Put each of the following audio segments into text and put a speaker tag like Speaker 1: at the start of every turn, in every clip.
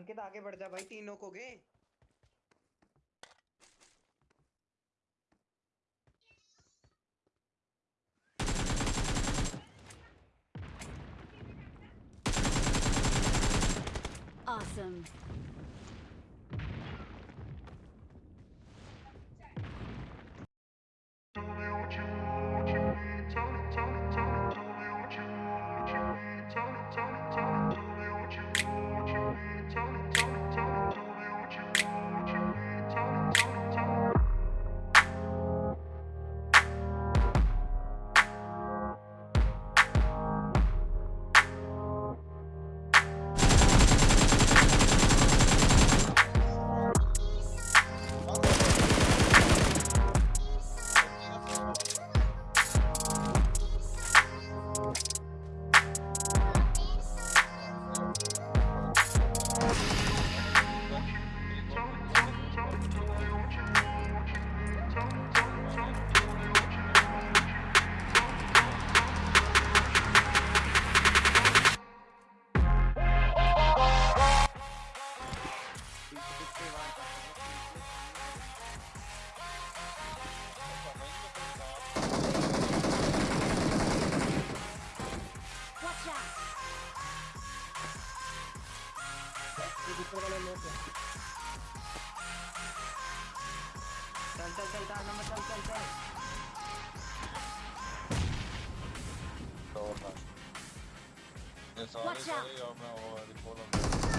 Speaker 1: अंकित आगे बढ़ जा भाई तीनों को गे
Speaker 2: Awesome.
Speaker 1: चल चल चल चार नंबर चल चल चल
Speaker 3: Doğru. Ne sağ ne
Speaker 2: Watch
Speaker 3: sağ
Speaker 2: out.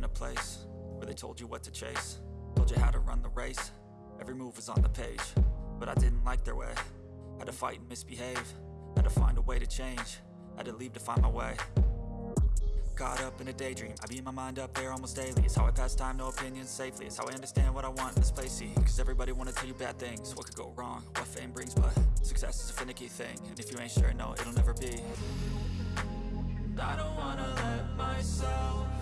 Speaker 4: In a place where they told you what to chase. Told you how to run the race. Every move was on the page But I didn't like their way. Had to fight and misbehave. Had to find a way to change. Had to leave to find my way. Caught up in a daydream. I beat my mind up there almost daily. It's how I pass time, no opinions safely. It's how I understand what I want in this place. See, cause everybody wanna tell you bad things. What could go wrong, what fame brings But success is a finicky thing. And if you ain't sure, no, it'll never be. I don't wanna let myself